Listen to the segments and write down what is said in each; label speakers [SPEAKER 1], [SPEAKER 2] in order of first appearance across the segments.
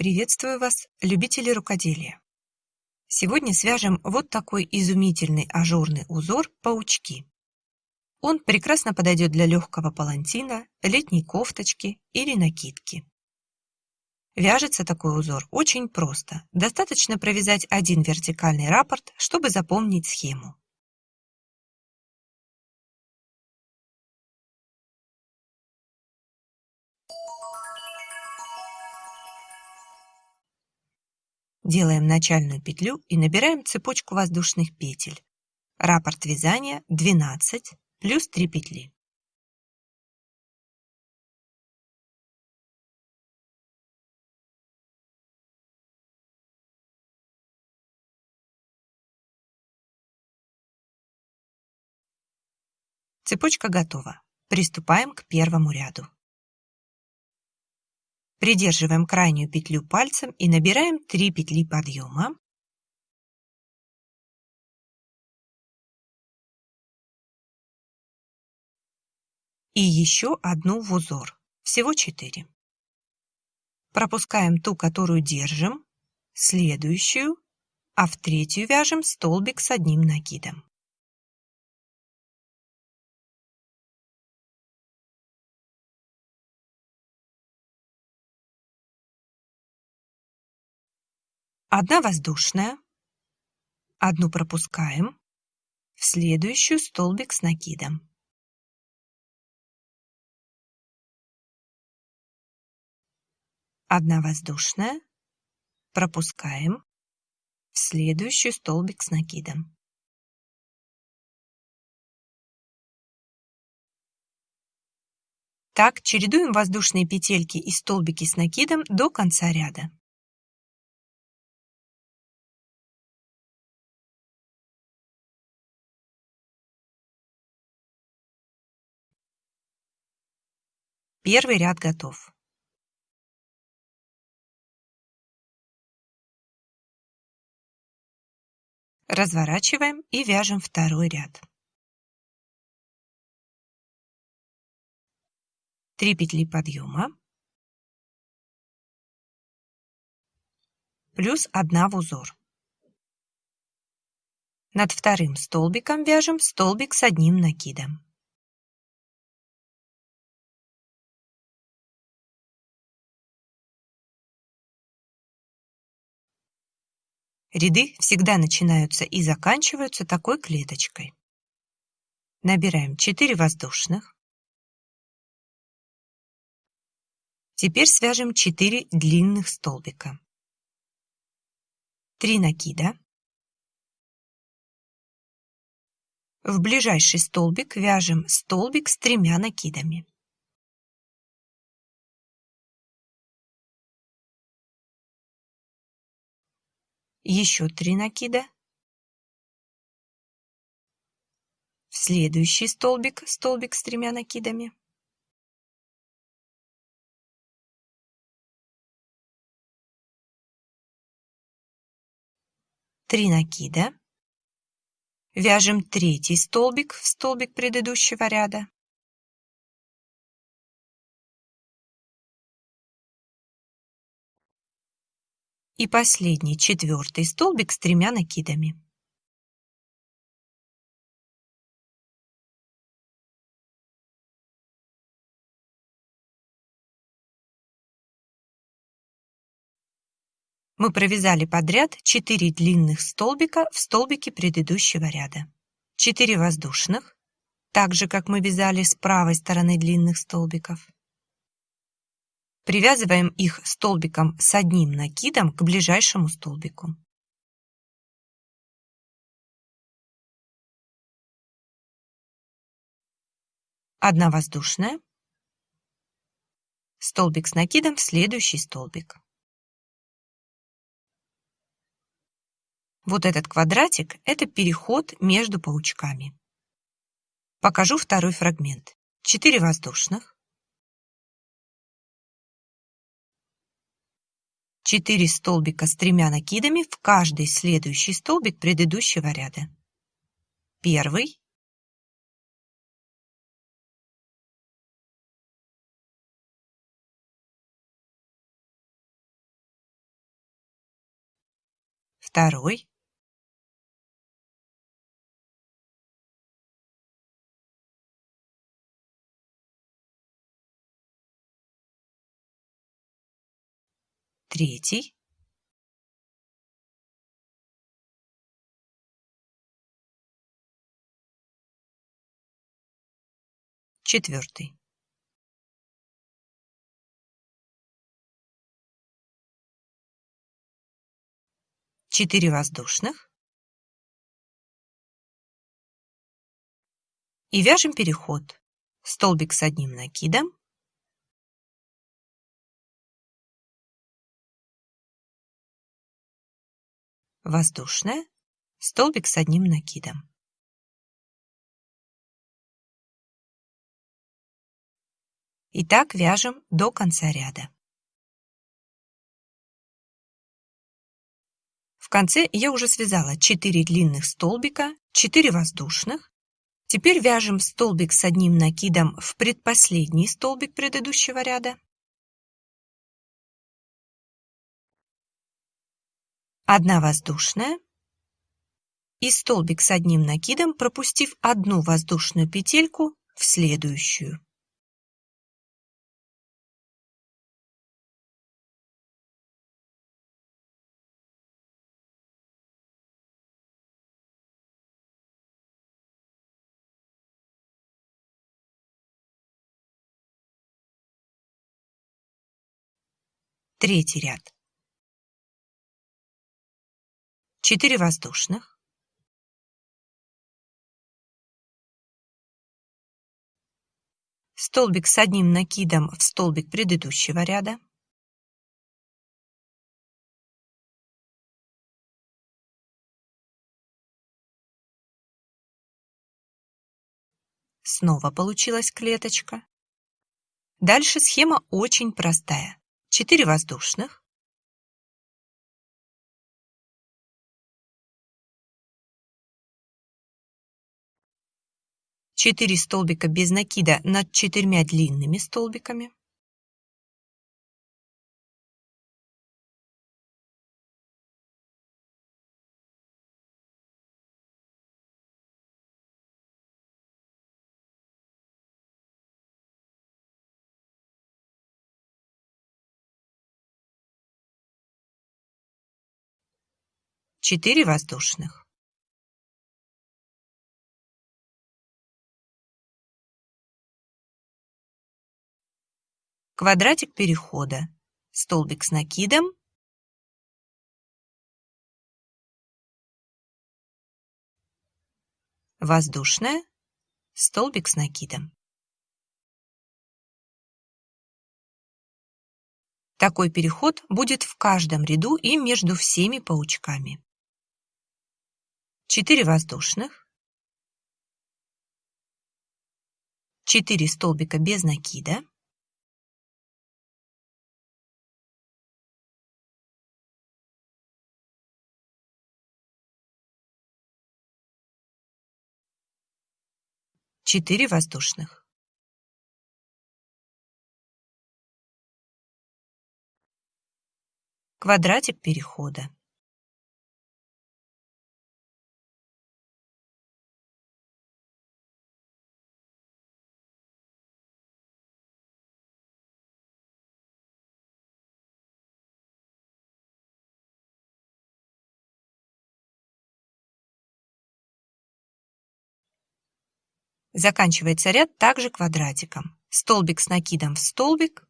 [SPEAKER 1] Приветствую вас, любители рукоделия! Сегодня свяжем вот такой изумительный ажурный узор «Паучки». Он прекрасно подойдет для легкого палантина, летней кофточки или накидки. Вяжется такой узор очень просто. Достаточно провязать один вертикальный раппорт, чтобы запомнить схему. Делаем начальную петлю и набираем цепочку воздушных петель. Раппорт вязания 12 плюс 3 петли. Цепочка готова. Приступаем к первому ряду. Придерживаем крайнюю петлю пальцем и набираем 3 петли подъема. И еще одну в узор. Всего 4. Пропускаем ту, которую держим, следующую, а в третью вяжем столбик с одним накидом. Одна воздушная, одну пропускаем, в следующую столбик с накидом. Одна воздушная, пропускаем, в следующую столбик с накидом. Так чередуем воздушные петельки и столбики с накидом до конца ряда. Первый ряд готов. Разворачиваем и вяжем второй ряд. Три петли подъема плюс одна в узор. Над вторым столбиком вяжем столбик с одним накидом. Ряды всегда начинаются и заканчиваются такой клеточкой. Набираем 4 воздушных. Теперь свяжем 4 длинных столбика. 3 накида. В ближайший столбик вяжем столбик с тремя накидами. Еще три накида. В следующий столбик, столбик с тремя накидами. Три накида. Вяжем третий столбик в столбик предыдущего ряда. И последний четвертый столбик с тремя накидами. Мы провязали подряд 4 длинных столбика в столбике предыдущего ряда. 4 воздушных, так же как мы вязали с правой стороны длинных столбиков. Привязываем их столбиком с одним накидом к ближайшему столбику. Одна воздушная, столбик с накидом в следующий столбик. Вот этот квадратик – это переход между паучками. Покажу второй фрагмент. 4 воздушных, 4 столбика с тремя накидами в каждый следующий столбик предыдущего ряда. Первый. Второй. Третий, четвертый. Четыре воздушных. И вяжем переход. Столбик с одним накидом, воздушная, столбик с одним накидом. И так вяжем до конца ряда. В конце я уже связала 4 длинных столбика, 4 воздушных. Теперь вяжем столбик с одним накидом в предпоследний столбик предыдущего ряда. Одна воздушная и столбик с одним накидом, пропустив одну воздушную петельку в следующую. Третий ряд. 4 воздушных. Столбик с одним накидом в столбик предыдущего ряда. Снова получилась клеточка. Дальше схема очень простая. 4 воздушных. Четыре столбика без накида над четырьмя длинными столбиками. Четыре воздушных. Квадратик перехода. Столбик с накидом. Воздушная. Столбик с накидом. Такой переход будет в каждом ряду и между всеми паучками. 4 воздушных, 4 столбика без накида, четыре воздушных. Квадратик перехода. Заканчивается ряд также квадратиком. Столбик с накидом в столбик.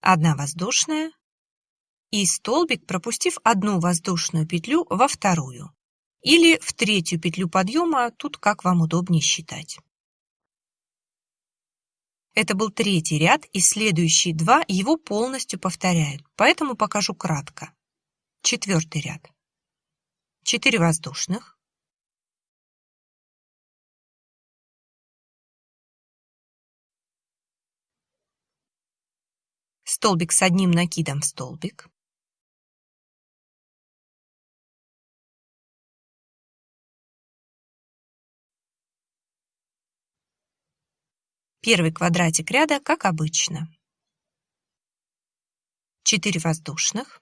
[SPEAKER 1] Одна воздушная. И столбик, пропустив одну воздушную петлю во вторую. Или в третью петлю подъема, тут как вам удобнее считать. Это был третий ряд, и следующие два его полностью повторяют, поэтому покажу кратко. Четвертый ряд. Четыре воздушных. Столбик с одним накидом в столбик. Первый квадратик ряда, как обычно. 4 воздушных,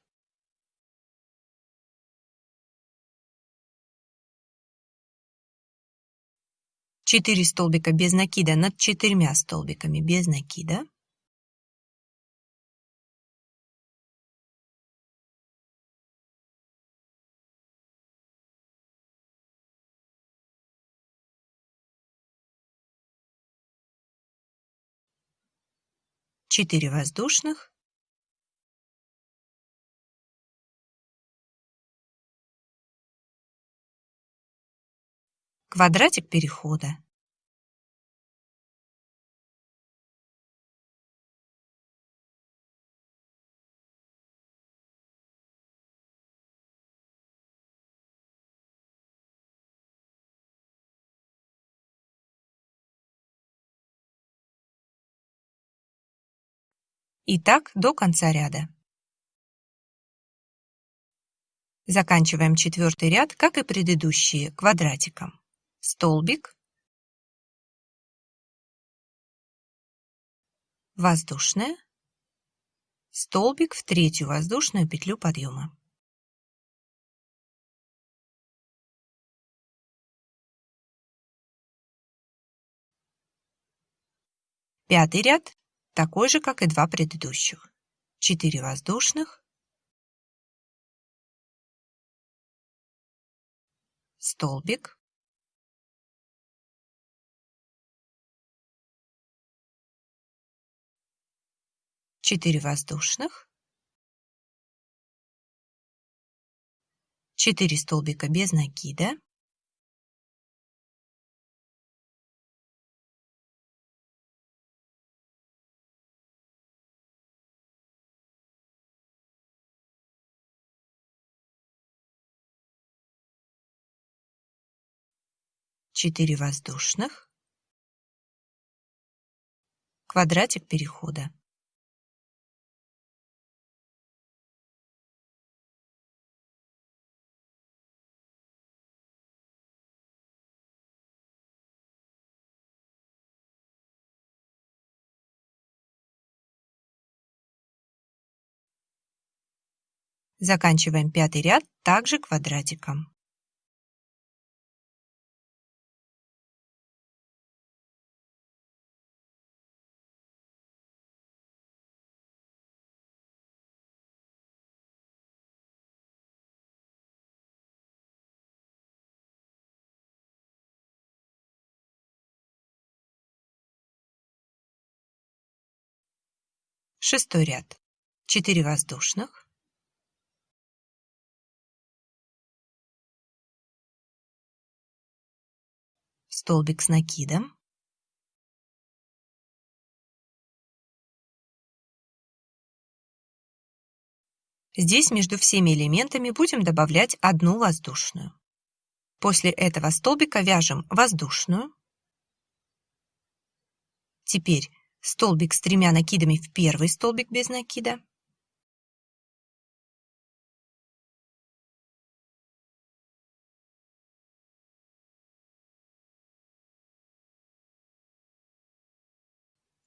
[SPEAKER 1] четыре столбика без накида над четырьмя столбиками без накида, четыре воздушных, квадратик перехода. И так до конца ряда. Заканчиваем четвертый ряд, как и предыдущие, квадратиком. Столбик, воздушная, столбик в третью воздушную петлю подъема. Пятый ряд такой же, как и два предыдущих. 4 воздушных, столбик, четыре воздушных, четыре столбика без накида, 4 воздушных, квадратик перехода. Заканчиваем пятый ряд также квадратиком. Шестой ряд. 4 воздушных. Столбик с накидом. Здесь между всеми элементами будем добавлять одну воздушную. После этого столбика вяжем воздушную. Теперь столбик с тремя накидами в первый столбик без накида,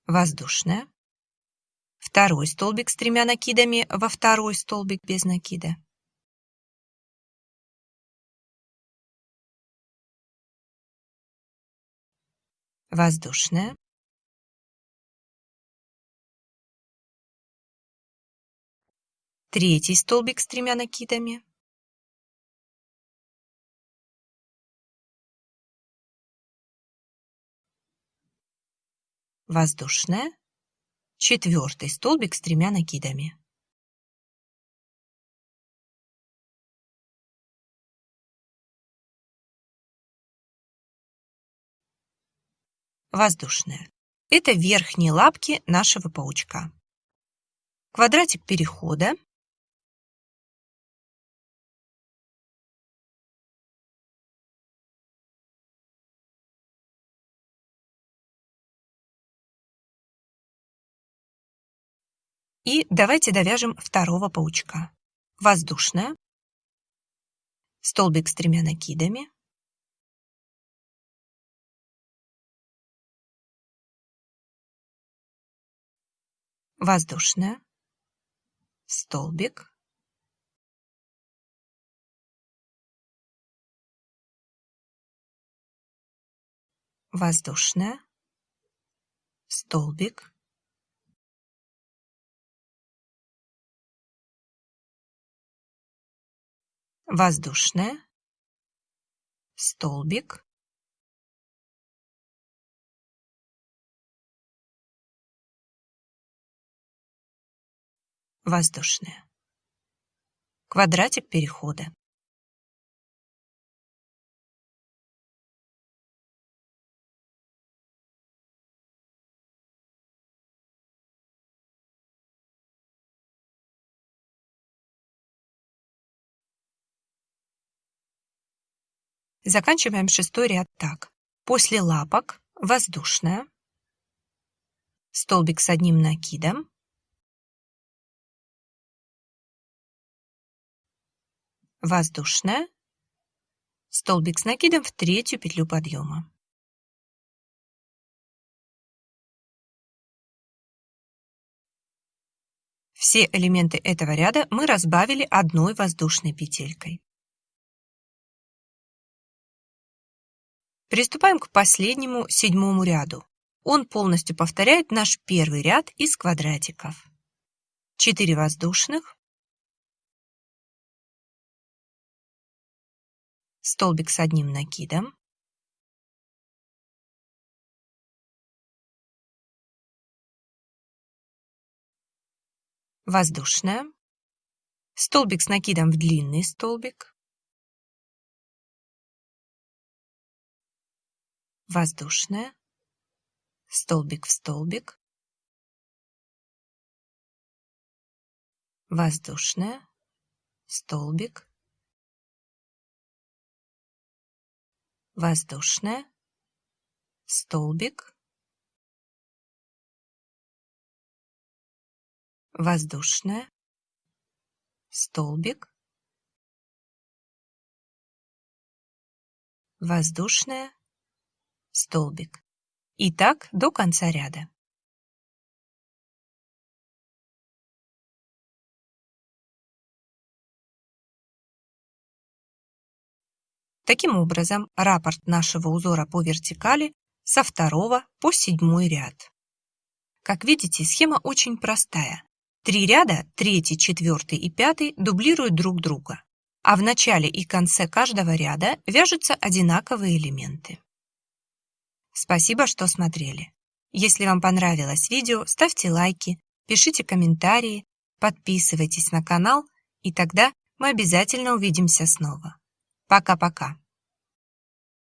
[SPEAKER 1] воздушная, второй столбик с тремя накидами во второй столбик без накида, воздушная, третий столбик с тремя накидами, воздушная, четвертый столбик с тремя накидами. Воздушная. Это верхние лапки нашего паучка. Квадратик перехода И давайте довяжем второго паучка. Воздушная, столбик с тремя накидами, воздушная, столбик, воздушная, столбик, воздушная, столбик, воздушная. Квадратик перехода. Заканчиваем шестой ряд так. После лапок воздушная, столбик с одним накидом, воздушная, столбик с накидом в третью петлю подъема. Все элементы этого ряда мы разбавили одной воздушной петелькой. Приступаем к последнему седьмому ряду. Он полностью повторяет наш первый ряд из квадратиков. 4 воздушных, столбик с одним накидом, воздушная, столбик с накидом в длинный столбик, воздушная, столбик в столбик, воздушная, столбик, воздушная, столбик, воздушная, столбик, воздушная, столбик. И так до конца ряда. Таким образом, раппорт нашего узора по вертикали со второго по седьмой ряд. Как видите, схема очень простая. Три ряда, третий, четвертый и пятый, дублируют друг друга, а в начале и конце каждого ряда вяжутся одинаковые элементы. Спасибо, что смотрели. Если вам понравилось видео, ставьте лайки, пишите комментарии, подписывайтесь на канал, и тогда мы обязательно увидимся снова. Пока-пока.